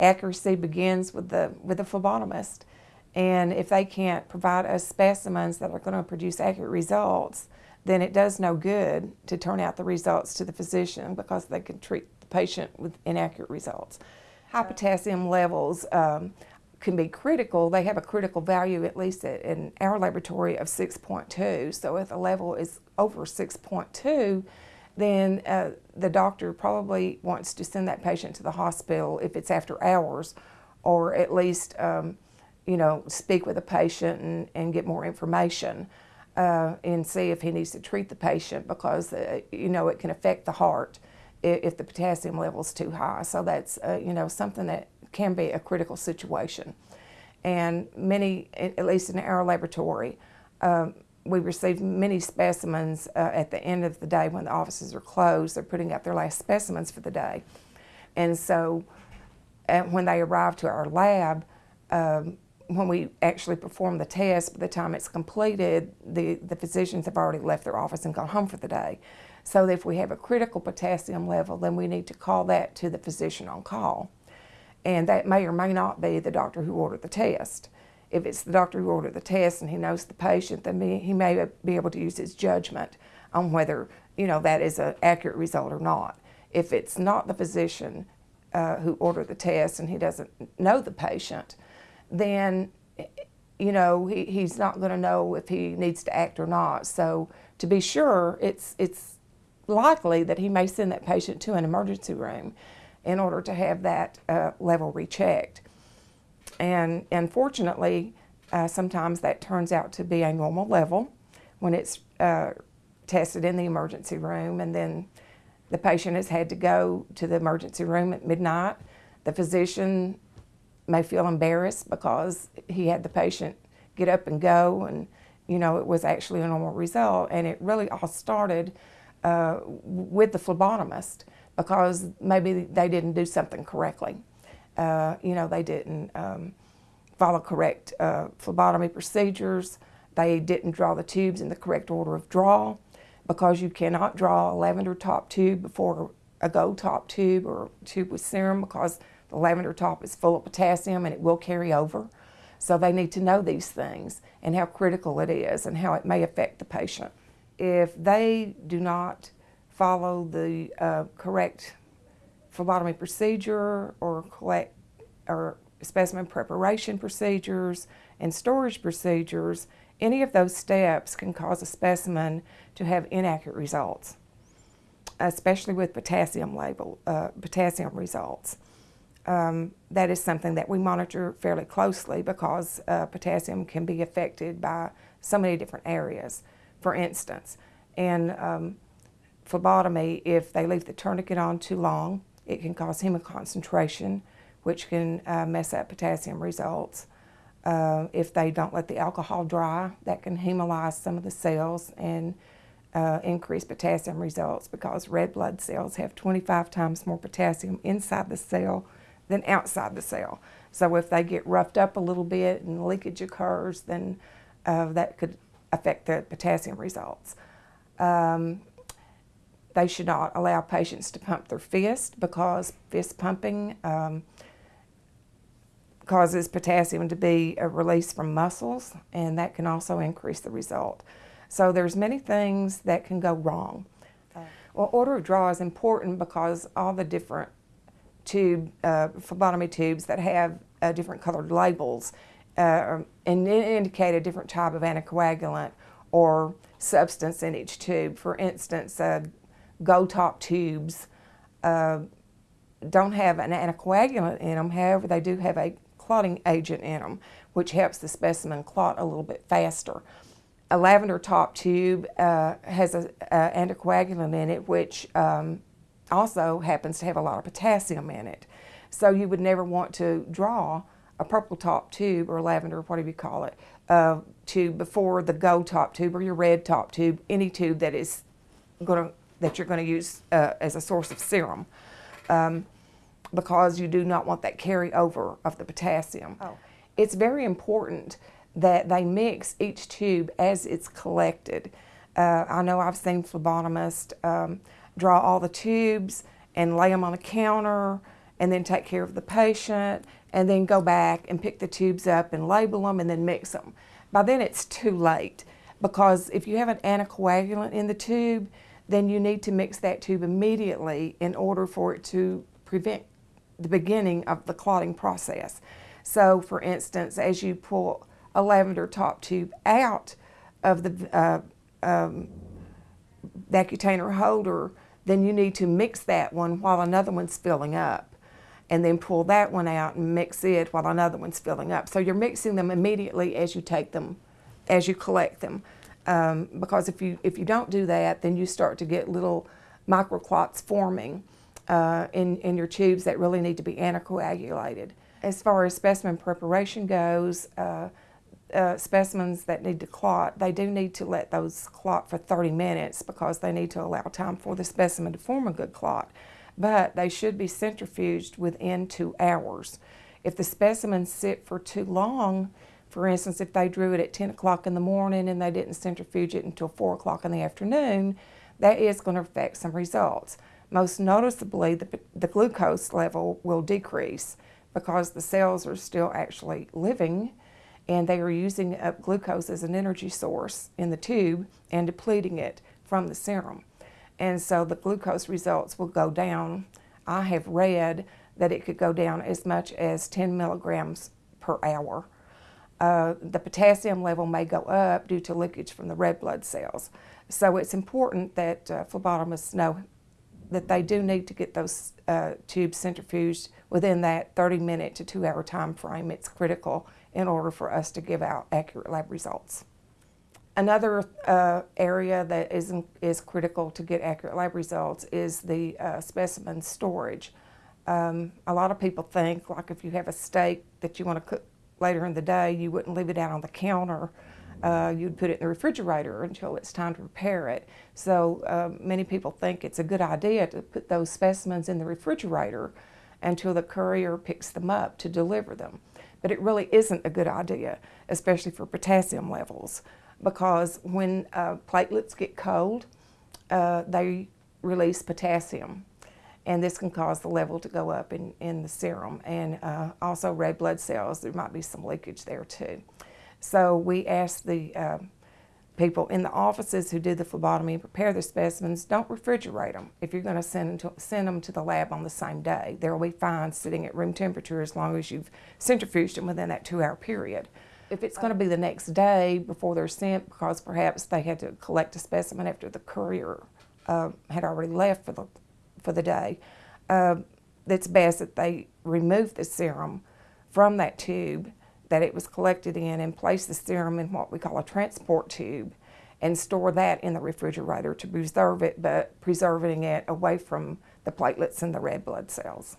Accuracy begins with the, with the phlebotomist. And if they can't provide us specimens that are going to produce accurate results, then it does no good to turn out the results to the physician because they can treat the patient with inaccurate results. High potassium levels um, can be critical. They have a critical value, at least in our laboratory, of 6.2. So if the level is over 6.2, then uh, the doctor probably wants to send that patient to the hospital if it's after hours, or at least, um, you know, speak with the patient and, and get more information uh, and see if he needs to treat the patient because, uh, you know, it can affect the heart if, if the potassium level is too high. So that's, uh, you know, something that can be a critical situation. And many, at least in our laboratory, um, we receive many specimens uh, at the end of the day when the offices are closed. They're putting out their last specimens for the day. And so when they arrive to our lab, um, when we actually perform the test, by the time it's completed, the, the physicians have already left their office and gone home for the day. So if we have a critical potassium level, then we need to call that to the physician on call. And that may or may not be the doctor who ordered the test. If it's the doctor who ordered the test and he knows the patient, then he may be able to use his judgment on whether you know that is an accurate result or not. If it's not the physician uh, who ordered the test and he doesn't know the patient, then you know he, he's not going to know if he needs to act or not. So to be sure, it's it's likely that he may send that patient to an emergency room in order to have that uh, level rechecked. And unfortunately, uh, sometimes that turns out to be a normal level when it's uh, tested in the emergency room and then the patient has had to go to the emergency room at midnight. The physician may feel embarrassed because he had the patient get up and go and you know it was actually a normal result and it really all started uh, with the phlebotomist because maybe they didn't do something correctly. Uh, you know, they didn't um, follow correct uh, phlebotomy procedures. They didn't draw the tubes in the correct order of draw because you cannot draw a lavender top tube before a gold top tube or tube with serum because the lavender top is full of potassium and it will carry over. So they need to know these things and how critical it is and how it may affect the patient. If they do not follow the uh, correct phlebotomy procedure or collect or specimen preparation procedures and storage procedures, any of those steps can cause a specimen to have inaccurate results, especially with potassium label, uh, potassium results. Um, that is something that we monitor fairly closely because uh, potassium can be affected by so many different areas. For instance, in um, phlebotomy, if they leave the tourniquet on too long, it can cause hemoconcentration, which can uh, mess up potassium results. Uh, if they don't let the alcohol dry, that can hemolyze some of the cells and uh, increase potassium results because red blood cells have 25 times more potassium inside the cell than outside the cell. So if they get roughed up a little bit and leakage occurs, then uh, that could affect the potassium results. Um, they should not allow patients to pump their fist because fist pumping um, causes potassium to be released from muscles and that can also increase the result. So there's many things that can go wrong. Well, order of draw is important because all the different tube, uh, phlebotomy tubes that have uh, different colored labels uh, and indicate a different type of anticoagulant or substance in each tube. For instance, gold top tubes uh, don't have an anticoagulant in them. However, they do have a clotting agent in them, which helps the specimen clot a little bit faster. A lavender top tube uh, has an anticoagulant in it, which um, also happens to have a lot of potassium in it. So you would never want to draw a purple top tube or lavender, whatever you call it, uh, tube before the gold top tube or your red top tube, any tube that is going to that you're going to use uh, as a source of serum um, because you do not want that carryover of the potassium. Oh. It's very important that they mix each tube as it's collected. Uh, I know I've seen phlebotomists um, draw all the tubes and lay them on a counter and then take care of the patient and then go back and pick the tubes up and label them and then mix them. By then it's too late because if you have an anticoagulant in the tube, then you need to mix that tube immediately in order for it to prevent the beginning of the clotting process. So, for instance, as you pull a lavender top tube out of the uh, um, Vacutainer holder, then you need to mix that one while another one's filling up. And then pull that one out and mix it while another one's filling up. So you're mixing them immediately as you take them, as you collect them. Um, because if you, if you don't do that, then you start to get little microclots forming uh, in, in your tubes that really need to be anticoagulated. As far as specimen preparation goes, uh, uh, specimens that need to clot, they do need to let those clot for 30 minutes because they need to allow time for the specimen to form a good clot. But they should be centrifuged within two hours. If the specimens sit for too long, for instance, if they drew it at 10 o'clock in the morning and they didn't centrifuge it until 4 o'clock in the afternoon, that is going to affect some results. Most noticeably, the, the glucose level will decrease because the cells are still actually living and they are using up glucose as an energy source in the tube and depleting it from the serum. And so the glucose results will go down. I have read that it could go down as much as 10 milligrams per hour. Uh, the potassium level may go up due to leakage from the red blood cells. So it's important that uh, phlebotomists know that they do need to get those uh, tubes centrifuged within that 30 minute to two hour time frame. It's critical in order for us to give out accurate lab results. Another uh, area that is, is critical to get accurate lab results is the uh, specimen storage. Um, a lot of people think like if you have a steak that you want to cook later in the day, you wouldn't leave it out on the counter uh, you'd put it in the refrigerator until it's time to prepare it. So uh, many people think it's a good idea to put those specimens in the refrigerator until the courier picks them up to deliver them. But it really isn't a good idea, especially for potassium levels, because when uh, platelets get cold, uh, they release potassium. And this can cause the level to go up in, in the serum. And uh, also red blood cells, there might be some leakage there too. So we ask the uh, people in the offices who do the phlebotomy and prepare the specimens, don't refrigerate them if you're going to send them to, send them to the lab on the same day. They'll be fine sitting at room temperature as long as you've centrifuged them within that two-hour period. If it's going to be the next day before they're sent because perhaps they had to collect a specimen after the courier uh, had already left for the, for the day, uh, it's best that they remove the serum from that tube that it was collected in and place the serum in what we call a transport tube and store that in the refrigerator to preserve it, but preserving it away from the platelets and the red blood cells.